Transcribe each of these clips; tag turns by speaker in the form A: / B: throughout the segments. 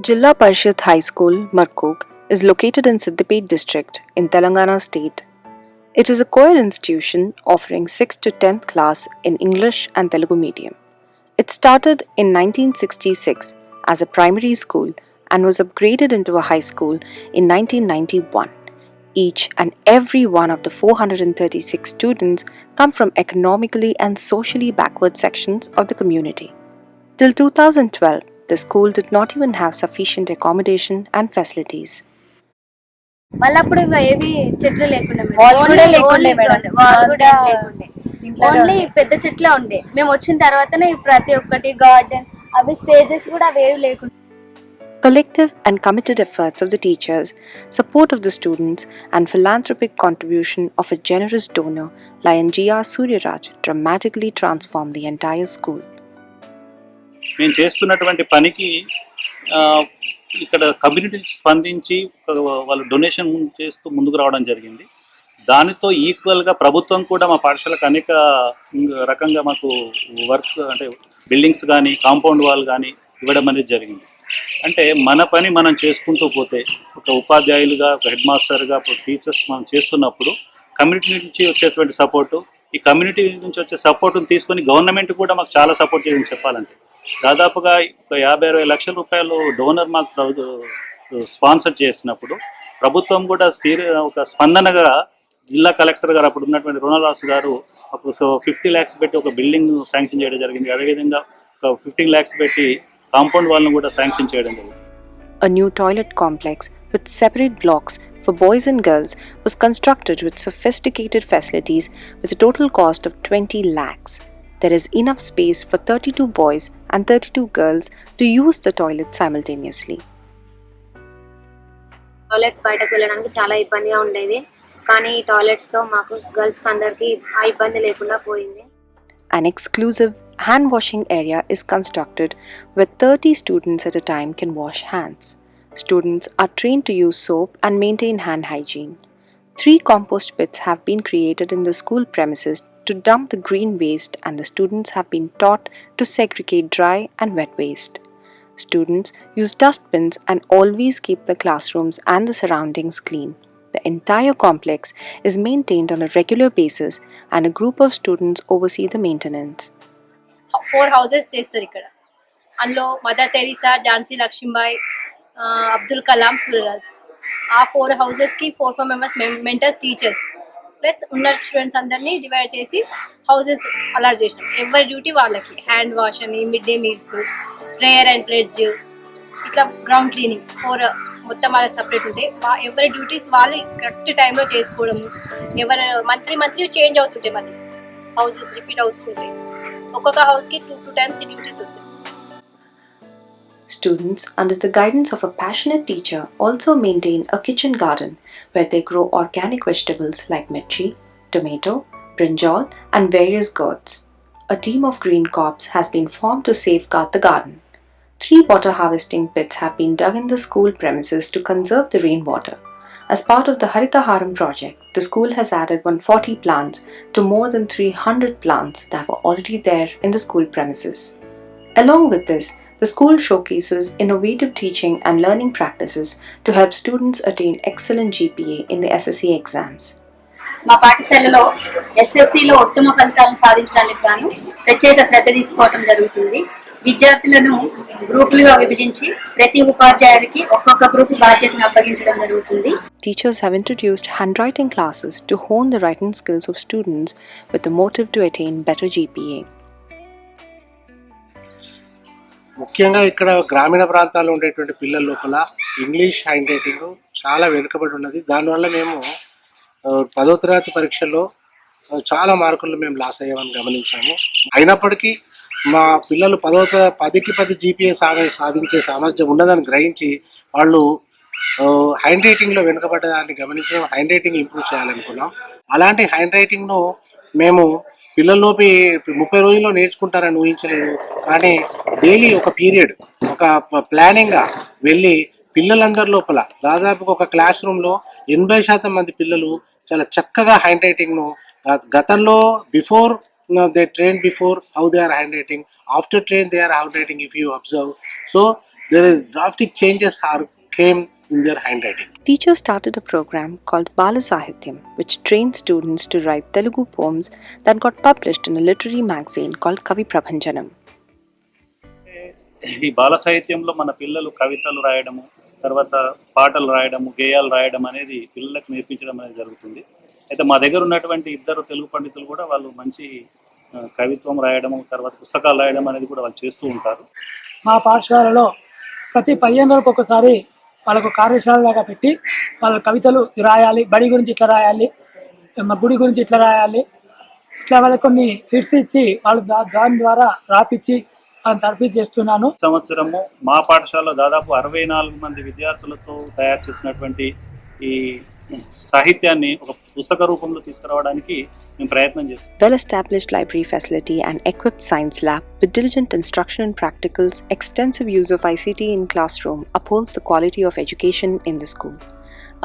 A: Jilla Parishad High School, Markook, is located in Siddipet district in Telangana state. It is a co-ed institution offering 6th to 10th class in English and Telugu medium. It started in 1966 as a primary school and was upgraded into a high school in 1991. Each and every one of the 436 students come from economically and socially backward sections of the community. Till 2012, the school did not even have sufficient accommodation and facilities.
B: మళ్ళీ అప్పుడు ఇవి ఏవి చెట్లు లేకుండా madam.
C: వాళ్ళు కూడా
B: Only-
C: లేకుండే
B: only
C: madam.
B: ఉండే. వాళ్ళు కూడా ఏం
C: అంతా
B: లేకుండే
C: ఇంట్లోనే
B: ఓన్లీ పెద్ద చెట్లే ఉండే మేము వచ్చిన తర్వాతనే ఈ ప్రతి ఒక్కటి గార్డెన్ అవి స్టేజెస్ కూడా అవి ఏవి లేకుండా
A: Collective and committed efforts of the teachers, support of the students, and philanthropic contribution of a generous donor, Lion G.R. Suryaraj, dramatically transformed the entire school.
D: మేము చేస్తున్నటువంటి పనికి ఇక్కడ కమ్యూనిటీ స్పందించి వాళ్ళు డొనేషన్ చేస్తూ ముందుకు రావడం జరిగింది. దానితో ఈక్వల్గా ప్రభుత్వం కూడా మా పాఠశాలకు అనేక రకంగా మాకు వర్క్ అంటే బిల్డింగ్స్ కానీ కాంపౌండ్ వాల్ కానీ ఇవ్వడం అనేది జరిగింది. అంటే మన పని మనం చేసుకుంటూ పోతే ఒక ఉపాధ్యాయులుగా ఒక హెడ్ మాస్టర్గా టీచర్స్ మనం చేస్తున్నప్పుడు కమ్యూనిటీ నుంచి వచ్చేటువంటి సపోర్టు ఈ కమ్యూనిటీ నుంచి వచ్చే సపోర్ట్ని తీసుకొని గవర్నమెంట్ కూడా మాకు చాలా సపోర్ట్ చేసింది చెప్పాలంటే. దాదాపుగా ఒక యాభై అరవై లక్షల రూపాయలు డోనర్ మాకు స్పాన్సర్ చేసినప్పుడు ప్రభుత్వం కూడా సీరి ఒక స్పందనగా జిల్లా కలెక్టర్ గారు అప్పుడు ఉన్నటువంటి రుణరాసు గారు ఒక సో ఫిఫ్టీ ల్యాక్స్ పెట్టి ఒక బిల్డింగ్ శాంక్షన్ చేయడం జరిగింది అదేవిధంగా ఒక ఫిఫ్టీన్ ల్యాక్స్ పెట్టి కాంపౌండ్ వాళ్ళను కూడా శాంక్షన్ చేయడం జరిగింది
A: A new toilet complex with separate blocks for boys and girls was constructed with sophisticated facilities with a total cost of 20 lakhs. There is enough space for 32 boys and 32 girls to use the toilet simultaneously.
E: Toilets బయటకు వెళ్ళడానికి చాలా ఇబ్బందిగా ఉండేది కానీ ఈ toilets తో మాకు girls అందరికి ఆ ఇబ్బంది లేకుండా పోయింది
A: An exclusive hand washing area is constructed where 30 students at a time can wash hands. Students are trained to use soap and maintain hand hygiene. Three compost pits have been created in the school premises to dump the green waste, and the students have been taught to segregate dry and wet waste. Students use dustbins and always keep the classrooms and the surroundings clean. The entire complex is maintained on a regular basis, and a group of students oversee the maintenance.
C: Four houses చేస్తారు ఇక్కడ అందులో mother Teresa Jhansi Lakshmibai ఆ, అబ్దుల్ కలాం సూర్యరాజ్ ఆ four హౌసెస్కి four four members mentors teachers Plus ఉన్న students అందరినీ divide చేసి houses allot చేసినాం. ఎవరి డ్యూటీ వాళ్ళకి. హ్యాండ్ వాష్ అని midday meals prayer and pledge ఇట్లా గ్రౌండ్ క్లీనింగ్ ఫోర్ మొత్తం వాళ్ళకి సపరేట్ ఉంటాయి ఎవరి డ్యూటీస్ వాళ్ళు కరెక్ట్ టైంలో చేసుకోవడము. ఎవరు మంత్లీ మంత్లీ చేంజ్ అవుతుంటాయి మళ్ళీ హౌసెస్ రిపీట్ అవుతుంటాయి ఒక్కొక్క హౌస్కి టూ టూ టైమ్స్ డ్యూటీస్ వస్తాయి.
A: Students, under the guidance of a passionate teacher, also maintain a kitchen garden where they grow organic vegetables like mirchi, tomato, brinjal, and various gourds. A team of green corps has been formed to safeguard the garden. Three water harvesting pits have been dug in the school premises to conserve the rainwater. As part of the Haritaharam project, the school has added 140 plants to more than 300 plants that were already there in the school premises. Along with this, the school showcases innovative teaching and learning practices to help students attain excellent GPA in the SSC exams.
F: మా పాఠశాలలో ఎస్ఎస్సిలో ఉత్తమ ఫలితాలను సాధించడానికి గాను ప్రత్యేక శ్రద్ధ తీసుకోవటం జరుగుతుంది విద్యార్థులను గ్రూపులుగా విభజించి ప్రతి ఉపాధ్యాయుడికి ఒక్కొక్క గ్రూప్ బాధ్యతను అప్పగించడం జరుగుతుంది
A: Teachers have introduced handwriting classes to hone the writing skills of students with the motive to attain better GPA.
G: ముఖ్యంగా ఇక్కడ గ్రామీణ ప్రాంతాల్లో ఉండేటువంటి పిల్లల లోపల ఇంగ్లీష్ హ్యాండ్ రైటింగ్ చాలా వెనుకబడి ఉన్నది. దానివల్ల మేము పదో తరగతి పరీక్షల్లో చాలా మార్కులు మేము లాస్ అయ్యామని గమనించాము. అయినప్పటికీ మా పిల్లలు పదో తర- పదికి పది జీపీఏ సాధ సాధించే సామర్థ్యం ఉన్నదని గ్రహించి వాళ్ళు హ్యాండ్ రైటింగ్లో వెనుకబడ్డదాన్ని గమనించి మేము హ్యాండ్ రైటింగ్ ఇంప్రూవ్ చేయాలనుకున్నాం. అలాంటి హ్యాండ్ రైటింగ్ను మేము పిల్లల్లోపి ముప్పై రోజుల్లో నేర్చుకుంటారని ఊహించలేదు. కానీ డైలీ ఒక పీరియడ్ ఒక ప్లానింగ్గా వెళ్ళి పిల్లలందరి లోపల దాదాపుగా ఒక క్లాస్ రూమ్లో ఎనభై శాతం మంది పిల్లలు చాలా చక్కగా హ్యాండ్ రైటింగ్ను గతంలో before they train before how they are handwriting after train they are handwriting if you observe. So there drastic changes are came in their handwriting.
A: Teachers started a program called Bala Sahityam, which trained students to write Telugu poems that got published in a literary magazine called Kavi Prabhanjanam.
D: ఈ బాల సాహిత్యంలో మన పిల్లలు కవితలు రాయడము తర్వాత పాటలు రాయడము గేయాలు రాయడం అనేది పిల్లలకు నేర్పించడం అనేది జరుగుతుంది అయితే మా దగ్గర ఉన్నటువంటి ఇద్దరు తెలుగు పండితులు కూడా వాళ్ళు మంచి కవిత్వం రాయడము తర్వాత పుస్తకాలు రాయడం అనేది కూడా వాళ్ళు చేస్తూ ఉంటారు
H: మా పాఠశాలలో ప్రతి పదిహేను రోజులకు ఒకసారి వాళ్ళకు కార్యశాలలాగా పెట్టి వాళ్ళ కవితలు రాయాలి బడి గురించి ఇట్లా రాయాలి మా గుడి గురించి ఇట్లా రాయాలి. ఇట్లా వాళ్ళకి కొన్ని హిట్స్ ఇచ్చి వాళ్ళు దా దాని ద్వారా రాపిచ్చి వాళ్ళని తరఫీ చేస్తున్నాను.
D: సంవత్సరము మా పాఠశాలలో దాదాపు అరవై నాలుగు మంది విద్యార్థులతో తయారు చేసినటువంటి ఈ సాహిత్యాన్ని ఒక పుస్తక రూపంలో తీసుకురావడానికి మేము ప్రయత్నం చేస్తాం
A: Well established library facility and equipped science lab with diligent instruction and practicals, extensive use of ICT in classroom upholds the quality of education in the school.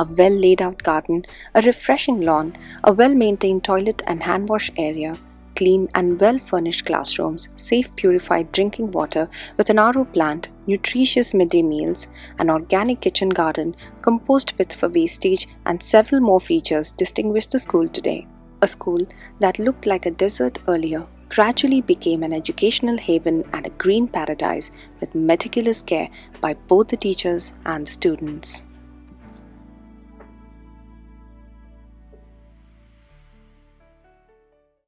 A: A well laid out garden, a refreshing lawn, a well maintained toilet and hand wash area, clean and well furnished classrooms, safe purified drinking water with an RO plant, nutritious midday meals, an organic kitchen garden, compost pits for wastage, and several more features distinguish the school today. A school that looked like a desert earlier gradually became an educational haven and a green paradise with meticulous care by both the teachers and the students.